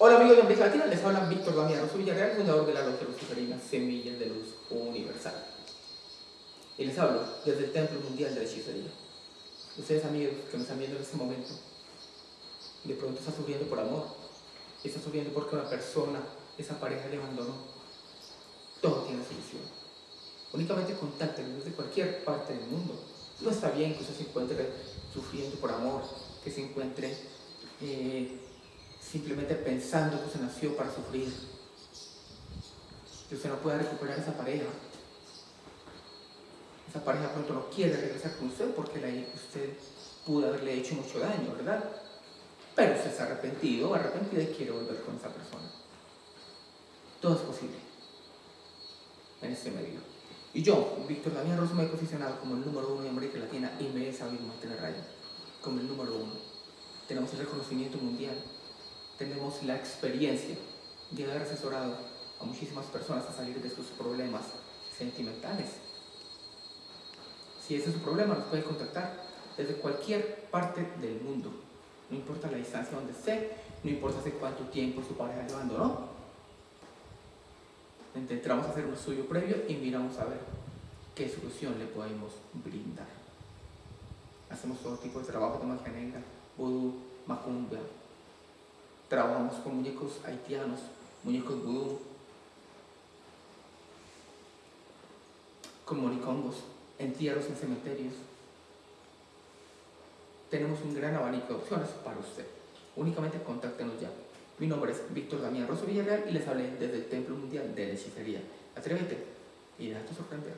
Hola amigos de América Latina, les habla Víctor Damián Rosso Villarreal, fundador de la Logia Luciferina Semillas de Luz Universal. Y les hablo desde el Templo Mundial de la Hechicería. Ustedes amigos que me están viendo en este momento, de pronto está sufriendo por amor, está sufriendo porque una persona, esa pareja le abandonó. Todo tiene solución. Únicamente contáctenme desde cualquier parte del mundo. No está bien que usted se encuentre sufriendo por amor, que se encuentre eh, simplemente pensando que usted nació para sufrir, que usted no pueda recuperar esa pareja. Esa pareja pronto no quiere regresar con usted porque la, usted pudo haberle hecho mucho daño, ¿verdad? Pero usted está arrepentido o arrepentida y quiere volver con esa persona. Todo es posible en este medio. Y yo, Víctor Damián Rosso, me he posicionado como el número uno de América Latina y me he sabido mantener rayo, como el número uno. Tenemos el reconocimiento mundial, tenemos la experiencia de haber asesorado a muchísimas personas a salir de sus problemas sentimentales. Si ese es su problema, nos puede contactar desde cualquier parte del mundo. No importa la distancia donde esté, no importa hace cuánto tiempo su pareja le abandonó. Intentamos hacer un estudio previo y miramos a ver qué solución le podemos brindar. Hacemos todo tipo de trabajo de magia negra, vudú, macumba, Trabajamos con muñecos haitianos, muñecos vudú, con moricongos, entierros en cementerios. Tenemos un gran abanico de opciones para usted. Únicamente contáctenos ya. Mi nombre es Víctor Damián Rosso Villarreal y les hablé desde el Templo Mundial de la Hechicería. Atrévete y déjate sorprender.